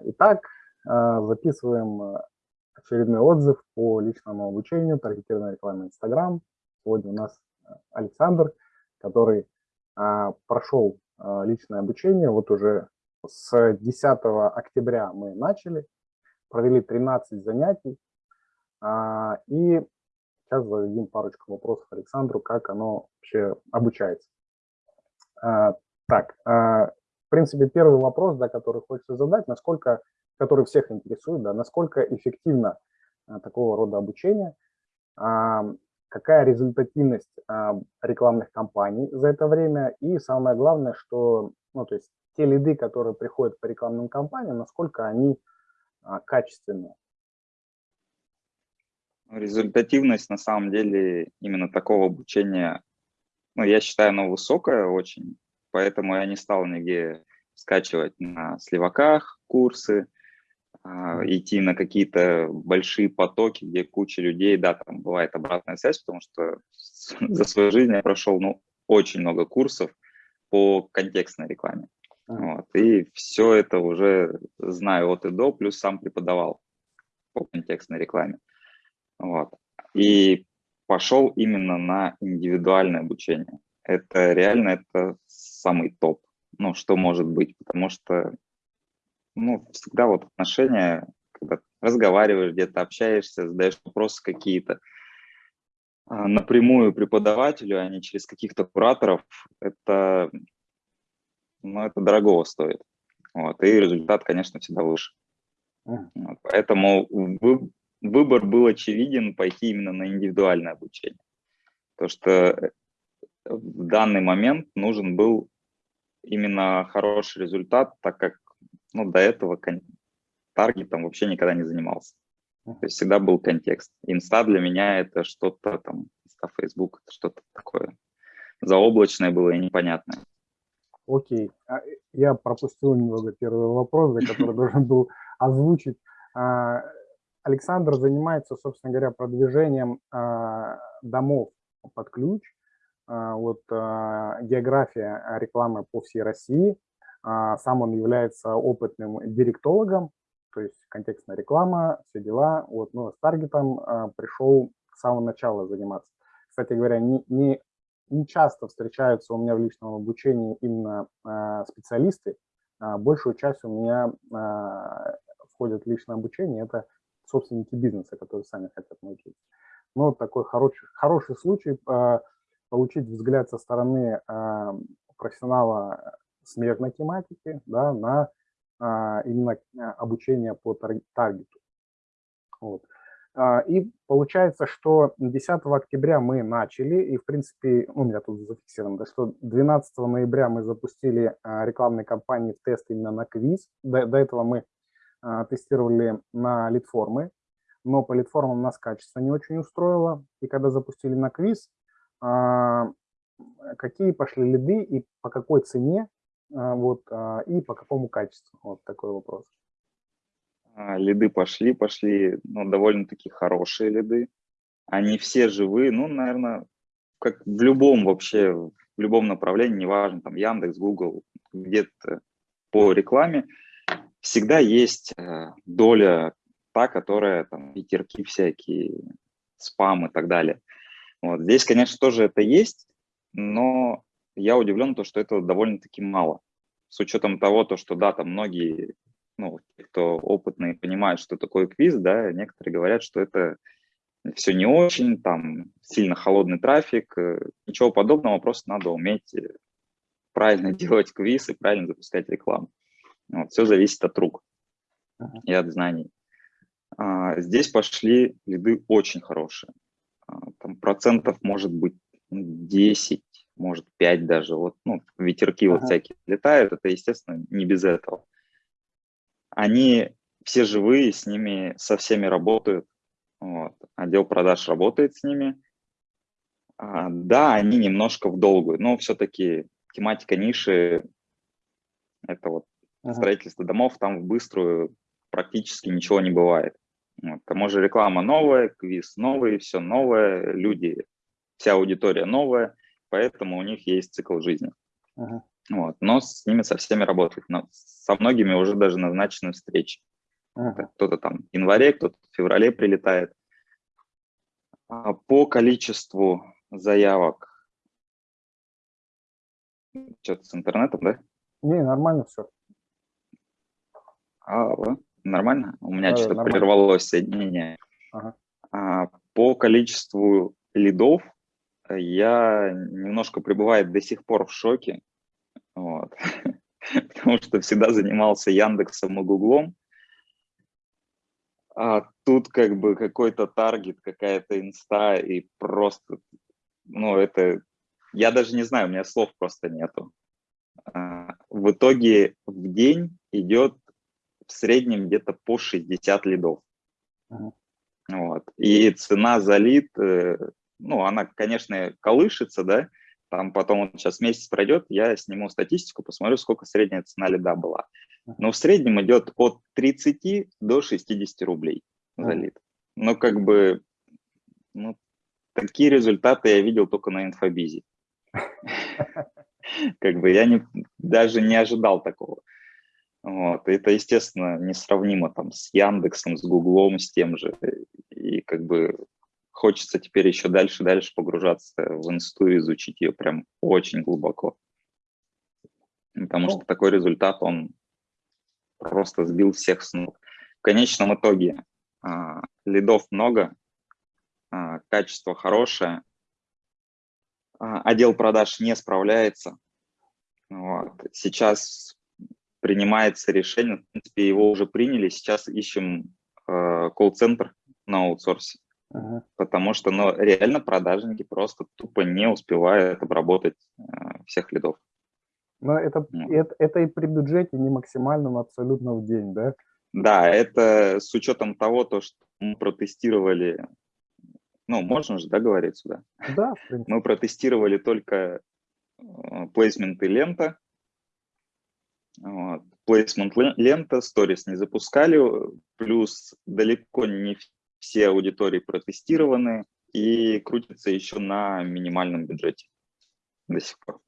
Итак, записываем очередной отзыв по личному обучению, таргетированной рекламе Instagram. Сегодня у нас Александр, который прошел личное обучение. Вот уже с 10 октября мы начали, провели 13 занятий. И сейчас зададим парочку вопросов Александру, как оно вообще обучается. Так, в принципе, первый вопрос, да, который хочется задать, насколько, который всех интересует, да, насколько эффективно а, такого рода обучение, а, какая результативность а, рекламных кампаний за это время, и самое главное, что, ну, то есть те лиды, которые приходят по рекламным кампаниям, насколько они а, качественные. Результативность на самом деле именно такого обучения, ну, я считаю, она высокая очень, поэтому я не стал нигде скачивать на сливаках курсы, а, идти на какие-то большие потоки, где куча людей, да, там бывает обратная связь, потому что за свою жизнь я прошел, ну, очень много курсов по контекстной рекламе. Вот, и все это уже знаю от и до, плюс сам преподавал по контекстной рекламе. Вот. И пошел именно на индивидуальное обучение. Это реально это самый топ, ну, что может быть, потому что, ну, всегда вот отношения, когда разговариваешь, где-то общаешься, задаешь вопросы какие-то, а, напрямую преподавателю, а не через каких-то кураторов, это, ну, это дорогого стоит. Вот, и результат, конечно, всегда выше. Вот, поэтому вы, выбор был очевиден пойти именно на индивидуальное обучение. То, что э, в данный момент нужен был именно хороший результат, так как ну, до этого таргетом вообще никогда не занимался. То есть всегда был контекст. Инста для меня это что-то там, инста, Facebook, это что-то такое заоблачное было и непонятное. Окей. А, я пропустил немного первый вопрос, за который должен был озвучить. А, Александр занимается, собственно говоря, продвижением а, домов под ключ. А, вот а, география рекламы по всей России. А, сам он является опытным директологом, то есть контекстная реклама, все дела. Вот, но с таргетом пришел с самого начала заниматься. Кстати говоря, не, не, не часто встречаются у меня в личном обучении именно специалисты. Большую часть у меня входит в личное обучение. Это собственники бизнеса, которые сами хотят научиться. Ну, такой хороший, хороший случай получить взгляд со стороны э, профессионала смежной тематики да, на э, именно обучение по таргету. Вот. И получается, что 10 октября мы начали, и в принципе, у меня тут зафиксировано, что 12 ноября мы запустили рекламные кампании в тест именно на квиз. До, до этого мы тестировали на литформы, но по литформам нас качество не очень устроило. И когда запустили на квиз, а, какие пошли лиды и по какой цене, а, вот, а, и по какому качеству? Вот такой вопрос. Лиды пошли, пошли, ну, довольно-таки хорошие лиды. Они все живые, ну, наверное, как в любом вообще, в любом направлении, неважно, там, Яндекс, Google, где-то по рекламе, всегда есть доля та, которая, там, ветерки всякие, спам и так далее. Вот. Здесь, конечно, тоже это есть, но я удивлен, то, что этого довольно-таки мало. С учетом того, то, что, да, там многие, ну, кто опытные, понимают, что такое квиз, да, некоторые говорят, что это все не очень, там сильно холодный трафик, э, ничего подобного, просто надо уметь э, правильно делать квиз и правильно запускать рекламу. Вот, все зависит от рук и от знаний. А, здесь пошли лиды очень хорошие. Там процентов может быть 10, может 5 даже. Вот, ну, ветерки ага. вот всякие летают, это, естественно, не без этого. Они все живые, с ними со всеми работают. Вот. Отдел продаж работает с ними. А, да, они немножко в долгую, но все-таки тематика ниши – это вот ага. строительство домов, там в быструю практически ничего не бывает. Вот. К тому же реклама новая, квиз новый, все новое, люди, вся аудитория новая, поэтому у них есть цикл жизни. Ага. Вот. Но с ними со всеми работать. Но со многими уже даже назначены встречи. Ага. Кто-то там в январе, кто-то в феврале прилетает. А по количеству заявок, что-то с интернетом, да? Не, нормально все. А? Нормально? У меня Да, что-то нормально. прервалось соединение. Ага. А, по количеству лидов э, я немножко пребываю до сих пор в шоке. Вот. Потому что всегда занимался Яндексом и Гуглом. А тут как бы какой-то таргет, какая-то инста, и просто, ну, это, я даже не знаю, у меня слов просто нету. А, В итоге в день идет в среднем где-то по 60 лидов. Мгм. Вот. И цена за лид, э, ну, она, конечно, колышется, да, там потом вот сейчас месяц пройдет, я сниму статистику, посмотрю, сколько средняя цена лида была. Но в среднем идет от 30 до 60 рублей за лид. Ну, как бы, ну, такие результаты я видел только на инфобизе. Как бы я не, даже не ожидал такого. Вот. Это, естественно, несравнимо там с Яндексом, с Гуглом, с тем же. И как бы хочется теперь еще дальше, дальше погружаться в инсту и изучить ее прям очень глубоко. Потому Ну. что такой результат, он просто сбил всех с ног. В конечном итоге а, лидов много, а, качество хорошее, а, отдел продаж не справляется. Вот. Сейчас принимается решение, в принципе, его уже приняли, сейчас ищем э, колл-центр на аутсорсе, Ага. потому что ну, реально продажники просто тупо не успевают обработать э, всех лидов. Но это, Ну. это, это и при бюджете не максимальном абсолютно в день, да? Да, это с учетом того, то, что мы протестировали, ну, можно же, да, говорить сюда? Да, в принципе. Мы протестировали только э, плейсменты лента. Вот. Лен- лента, сторис не запускали, плюс далеко не все аудитории протестированы и крутятся еще на минимальном бюджете до сих пор.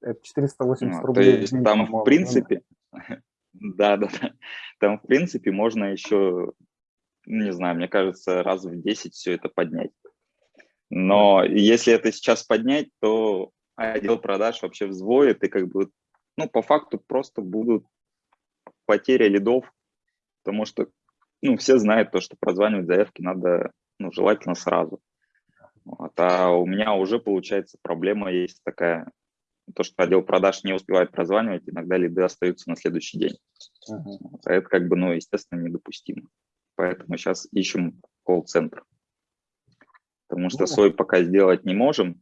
Это 480 Вот, То рублей. в есть там, в принципе, да, да, да, там, в принципе, можно еще, ну, не знаю, мне кажется, раз в 10 все это поднять. Но если это сейчас поднять, то отдел продаж вообще взвоет, и как бы, ну, по факту просто будут потери лидов, потому что, ну, все знают то, что прозванивать заявки надо, ну, желательно сразу. Вот, а у меня уже, получается, проблема есть такая, то, что отдел продаж не успевает прозванивать, иногда лиды остаются на следующий день. А это как бы, ну, естественно, недопустимо. Поэтому сейчас ищем колл-центр. Потому что Ну. свой пока сделать не можем.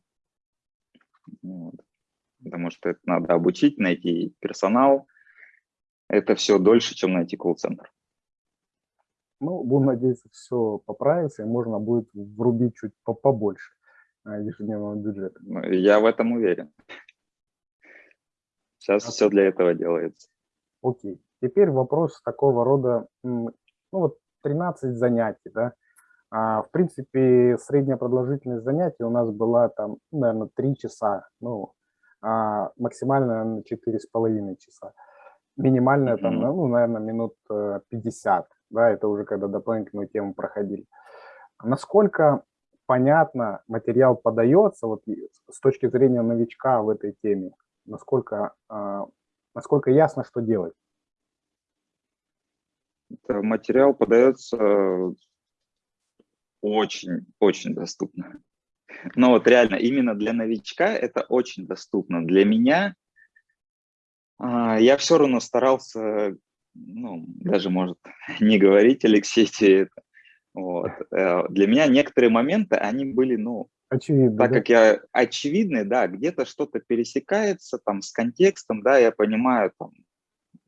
Потому что это надо обучить, найти персонал. Это все дольше, чем найти колл-центр. Ну, будем надеяться, все поправится, и можно будет врубить чуть по- побольше а, ежедневного бюджета. Ну, Я в этом уверен. Сейчас все для этого делается. Окей. Теперь вопрос такого рода, ну вот 13 занятий, да. А, в принципе, средняя продолжительность занятий у нас была там, наверное, 3 часа, ну, а, максимально, наверное, 4,5 часа. Минимальная там, Мгм. ну, наверное, минут э, 50, да, это уже когда дополнительную тему проходили. Насколько понятно материал подается вот с точки зрения новичка в этой теме? Насколько, а, насколько ясно, что делать? Материал подается очень-очень доступно. Но вот реально, именно для новичка это очень доступно. Для меня а, я все равно старался, ну, даже, может, не говорить Алексей тебе это. Вот. Э, Для меня некоторые моменты, они были, ну, Очевидно, так да? как я очевидный, да, где-то что-то пересекается там с контекстом, да, я понимаю там,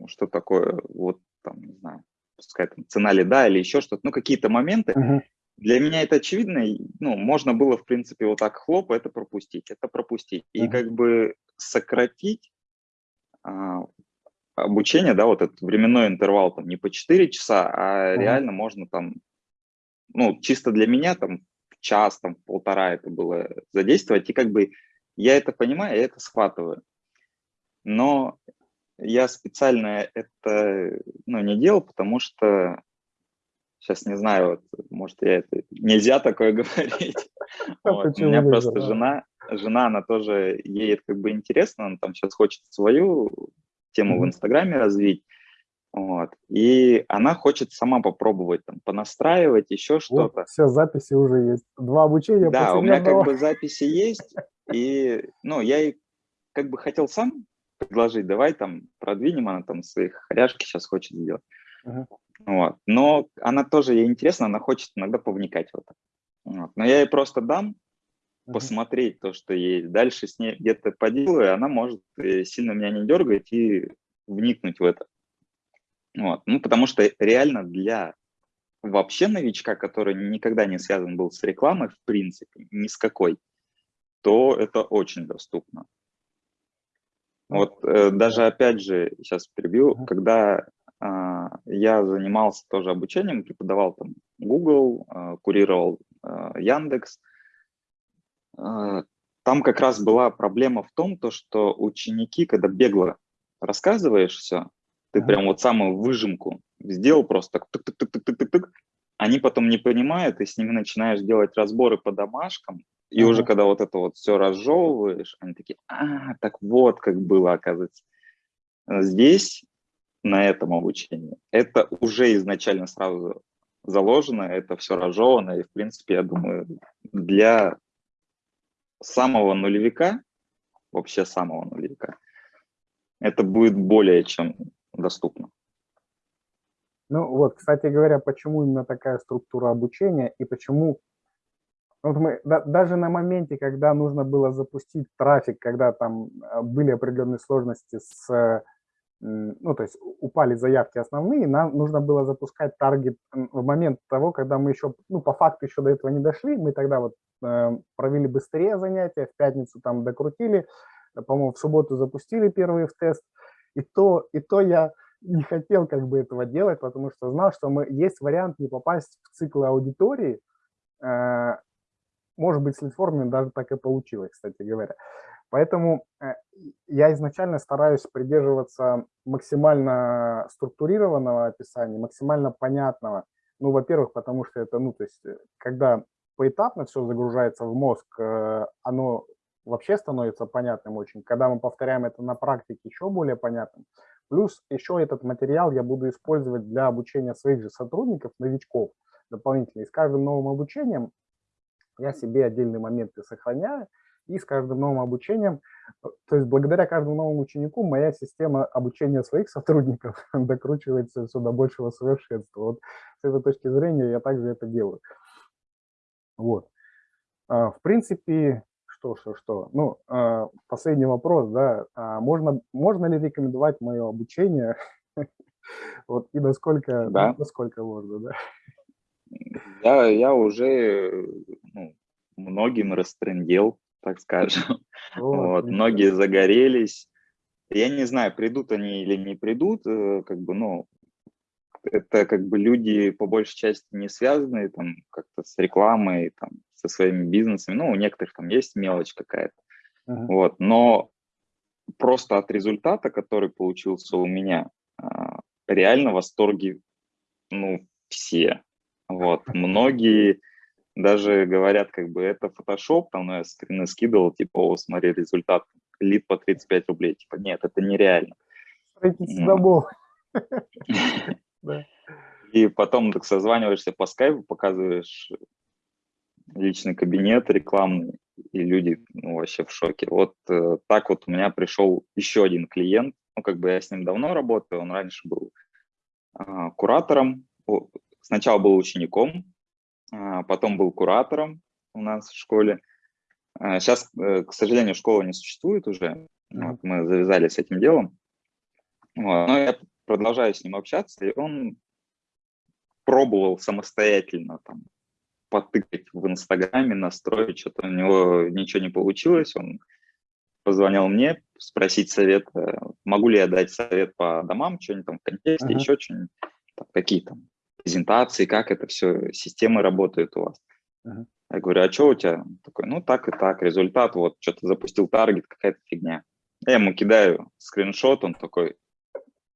что такое, вот там, не знаю, пускай там цена лида или еще что-то, ну, какие-то моменты, Мгм. Для меня это очевидно, ну, можно было, в принципе, вот так хлоп, это пропустить, это пропустить. И как бы сократить а, обучение, да, вот этот временной интервал там не по 4 часа, а реально можно там, ну, чисто для меня там час, там полтора это было задействовать, и как бы я это понимаю, я это схватываю. Но я специально это ну, не делал, потому что сейчас не знаю, вот, может, я это нельзя такое говорить. А вот. У меня просто жена, жена, она тоже, ей это как бы интересно, она там сейчас хочет свою тему в Инстаграме развить. Вот. И она хочет сама попробовать там понастраивать, еще что-то. Вот, все, записи уже есть. Два обучения. Да, у меня как бы записи есть. И, ну, я ей как бы хотел сам предложить, давай там продвинем, она там свои хоряшки сейчас хочет сделать. Uh -huh. Вот. Но она тоже, ей интересно, она хочет иногда повникать в это. Вот. Но я ей просто дам uh -huh. посмотреть то, что есть. Дальше с ней где-то поделаю, она может э, сильно меня не дергать и вникнуть в это. Вот. Ну, потому что реально для вообще новичка, который никогда не связан был с рекламой, в принципе, ни с какой, то это очень доступно. Вот э, даже опять же, сейчас перебью, uh -huh. когда я занимался тоже обучением, преподавал там Google, э, курировал э, Яндекс, там как раз была проблема в том, то, что ученики, когда бегло рассказываешь все, ты прям вот самую выжимку сделал просто так, тык -тык -тык -тык -тык -тык, они потом не понимают, и с ними начинаешь делать разборы по домашкам, и уже когда вот это вот все разжевываешь, они такие, а, так вот как было, оказывается. Здесь, на этом обучении, это уже изначально сразу заложено, это все разжевано, и, в принципе, я думаю, для самого нулевика, вообще самого нулевика, это будет более чем доступно. Ну вот, кстати говоря, почему именно такая структура обучения и почему вот мы да, даже на моменте, когда нужно было запустить трафик, когда там а, были определенные сложности с, ну то есть упали заявки основные, нам нужно было запускать таргет в момент того, когда мы еще, ну по факту еще до этого не дошли, мы тогда вот э, провели быстрее занятия, в пятницу там докрутили, по-моему, в субботу запустили первые в тест, и то, и то я не хотел как бы этого делать, потому что знал, что мы, есть вариант не попасть в цикл аудитории. Э, может быть, с литформами даже так и получилось, кстати говоря. Поэтому э, я изначально стараюсь придерживаться максимально структурированного описания, максимально понятного. Ну, во-первых, потому что это, ну, то есть, э, когда поэтапно все загружается в мозг, оно вообще становится понятным очень. Когда мы повторяем это на практике, еще более понятным. Плюс еще этот материал я буду использовать для обучения своих же сотрудников, новичков дополнительно. И с каждым новым обучением я себе отдельные моменты сохраняю, и с каждым новым обучением, э, то есть благодаря каждому новому ученику моя система обучения своих сотрудников докручивается все до большего совершенства. Вот с этой точки зрения я также это делаю. Вот. А, в принципе, что, что, что. Ну, э, последний вопрос, да, а можно, можно ли рекомендовать мое обучение? Вот и насколько, да. насколько можно, да? Я, я уже ну, многим растрендел, так скажем. Вот, многие загорелись. Я не знаю, придут они или не придут, э, как бы, ну, это как бы люди по большей части не связанные там как-то с рекламой, там, со своими бизнесами. Ну, у некоторых там есть мелочь какая-то. Uh -huh. Вот, но просто от результата, который получился у меня, а, реально в восторге, ну, все. Вот, многие даже говорят, как бы, это фотошоп, там, ну, я скрины скидывал, типа, о, смотри, результат, лид по 35 рублей. Типа, нет, это нереально. Строительство домов. И потом так созваниваешься по скайпу, показываешь личный кабинет рекламный, и люди ну, вообще в шоке. Вот э, так вот у меня пришел еще один клиент, ну, как бы я с ним давно работаю, он раньше был э, куратором, сначала был учеником, потом был куратором у нас в школе. Э, сейчас, э, к сожалению, школа не существует уже, вот, мы завязали с этим делом. Вот. Но я продолжаю с ним общаться, и он пробовал самостоятельно там потыкать в Инстаграме, настроить, что-то у него ничего не получилось, он позвонил мне спросить совет, могу ли я дать совет по домам, что-нибудь там в контексте, uh -huh. еще что-нибудь, какие там презентации, как это все, системы работают у вас. Uh -huh. Я говорю, а что у тебя? такой, ну так и так, результат, вот что-то запустил таргет, какая-то фигня. Я ему кидаю скриншот, он такой,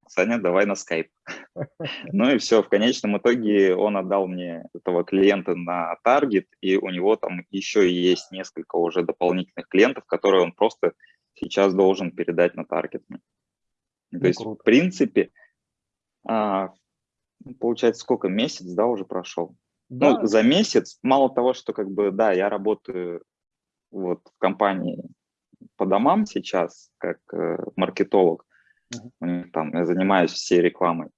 Саня, давай на скайп. Ну и все, в конечном итоге он отдал мне этого клиента на таргет, и у него там еще есть несколько уже дополнительных клиентов, которые он просто сейчас должен передать на таргет. То ну, есть, круто. в принципе, а, получается, сколько, месяц, да, уже прошел? Да. Ну, за месяц, мало того, что как бы, да, я работаю вот в компании по домам сейчас, как э, маркетолог, у них там я занимаюсь всей рекламой.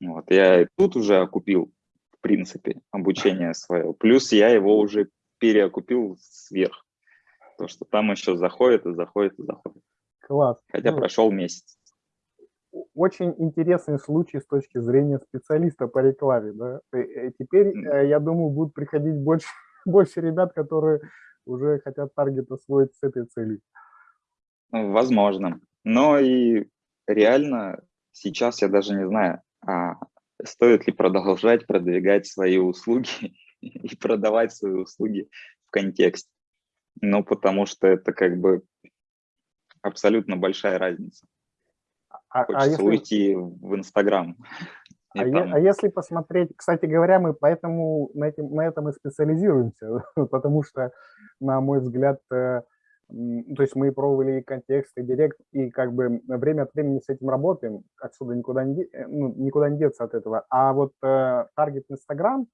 Вот, я тут уже окупил, в принципе, обучение свое. Плюс я его уже переокупил сверх. То, что там еще заходит и заходит и заходит. Класс. Хотя ну, прошел месяц. Очень интересный случай с точки зрения специалиста по рекламе. Да? И э, теперь, mm. я думаю, будут приходить больше, больше ребят, которые уже хотят таргет освоить с этой целью. Возможно. Но и реально сейчас я даже не знаю, а стоит ли продолжать продвигать свои услуги и продавать свои услуги в контексте. Ну, потому что это как бы абсолютно большая разница. А, а Хочется а если... уйти в Инстаграм. А, там... а если посмотреть, кстати говоря, мы поэтому на, этим, на этом и специализируемся, потому что, на мой взгляд, э, то есть мы пробовали и контекст, и директ, и как бы время от времени с этим работаем, отсюда никуда не, э, ну, никуда не деться от этого. А вот э, таргет Инстаграм,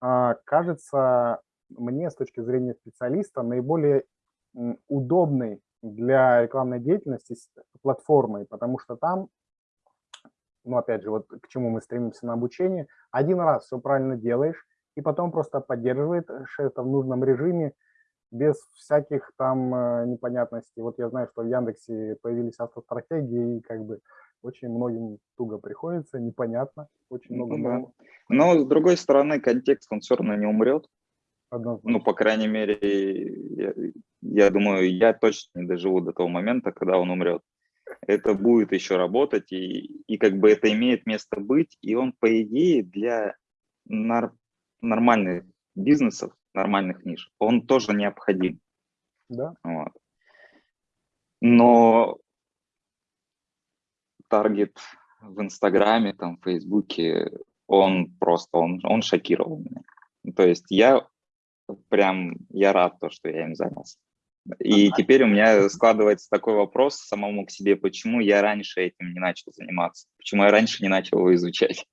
э, кажется, мне с точки зрения специалиста наиболее удобной для рекламной деятельности платформой, потому что там, ну опять же, вот к чему мы стремимся на обучение, один раз все правильно делаешь, и потом просто поддерживает это в нужном режиме, без всяких там э, непонятностей. Вот я знаю, что в Яндексе появились автостратегии, и как бы очень многим туго приходится, непонятно, очень много. Ну, да. Но с другой стороны, контекст, он все равно не умрет. Однозначно. Ну, по крайней мере, я, я думаю, я точно не доживу до того момента, когда он умрет. Это будет еще работать, и, и как бы это имеет место быть, и он, по идее, для нар нормальных бизнесов нормальных ниш, он тоже необходим. Да. Вот. Но таргет в Инстаграме, там, в Фейсбуке, он просто, он, он шокировал меня. То есть я прям, я рад то, что я им занялся. И теперь у меня складывается такой вопрос самому к себе, почему я раньше этим не начал заниматься, почему я раньше не начал его изучать.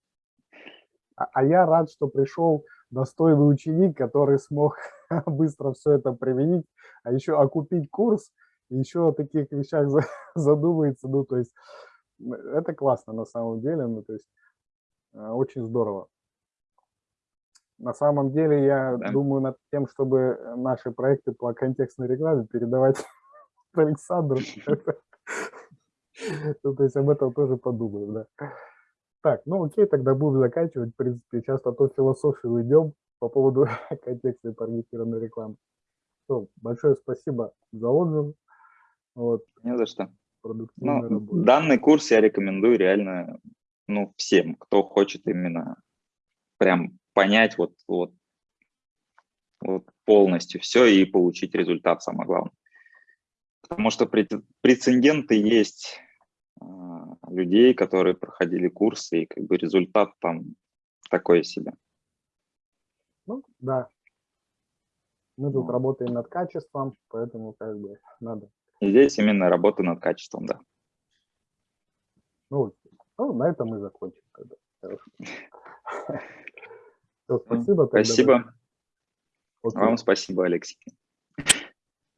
А, а я рад, что пришел достойный ученик, который смог быстро все это применить, а еще окупить курс, еще о таких вещах задумается, ну, то есть это классно на самом деле, ну, то есть э, очень здорово. На самом деле я да. думаю над тем, чтобы наши проекты по контекстной рекламе передавать Александру. Ну, то есть об этом тоже подумаю, да. Так, ну окей, тогда будем заканчивать. В принципе, сейчас на ту философию идем по поводу контекста таргетированной рекламы. Все, большое спасибо за отзыв. Вот. Не за что. Ну, данный курс я рекомендую реально ну, всем, кто хочет именно прям понять вот, вот, вот полностью все и получить результат, самое главное. Потому что прецеденты есть а, людей, которые проходили курсы, и как бы результат там такой себе. Ну, да. Мы тут работаем над качеством, поэтому как бы надо. И здесь именно работа над качеством, да. Ну, ну на этом мы закончим. Тогда. Все, спасибо. Спасибо. Тогда. Вам спасибо, Алексей.